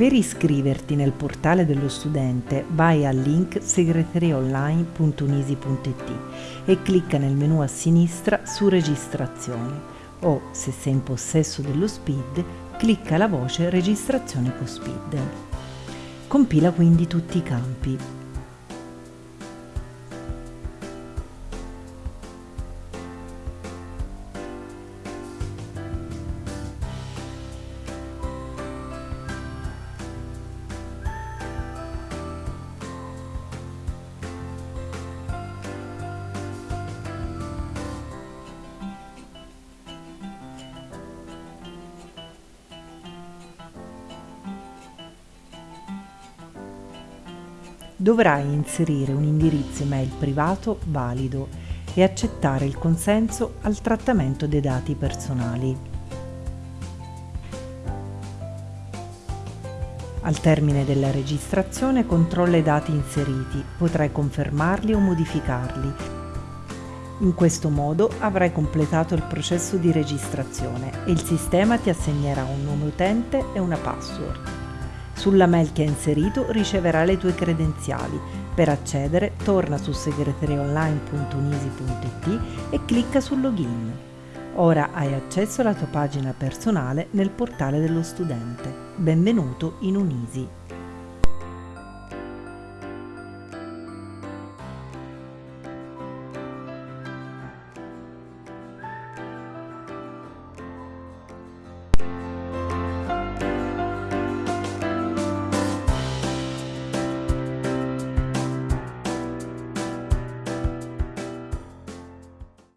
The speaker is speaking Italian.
Per iscriverti nel portale dello studente vai al link segreteriaonline.unisi.it e clicca nel menu a sinistra su registrazione o, se sei in possesso dello SPID, clicca la voce registrazione con SPID. Compila quindi tutti i campi. Dovrai inserire un indirizzo email privato valido e accettare il consenso al trattamento dei dati personali. Al termine della registrazione controlla i dati inseriti, potrai confermarli o modificarli. In questo modo avrai completato il processo di registrazione e il sistema ti assegnerà un nome utente e una password. Sulla mail che hai inserito riceverà le tue credenziali. Per accedere torna su segreteriaonline.unisi.it e clicca sul login. Ora hai accesso alla tua pagina personale nel portale dello studente. Benvenuto in Unisi.